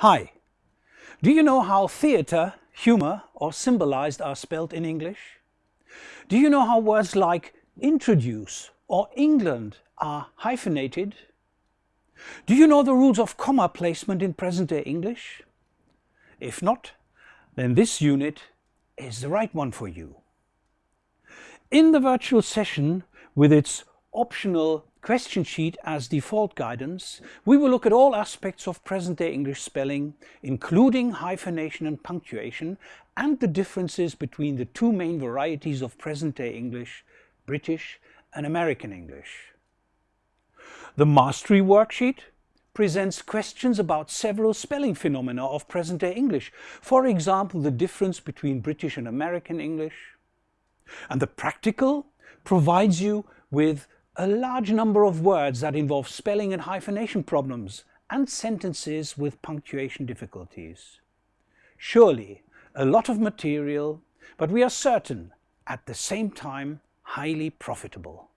Hi, do you know how theatre, humour or symbolised are spelled in English? Do you know how words like introduce or England are hyphenated? Do you know the rules of comma placement in present-day English? If not, then this unit is the right one for you. In the virtual session with its optional question sheet as default guidance, we will look at all aspects of present-day English spelling, including hyphenation and punctuation, and the differences between the two main varieties of present-day English, British and American English. The Mastery Worksheet presents questions about several spelling phenomena of present-day English, for example the difference between British and American English. And the Practical provides you with a large number of words that involve spelling and hyphenation problems and sentences with punctuation difficulties. Surely a lot of material, but we are certain at the same time highly profitable.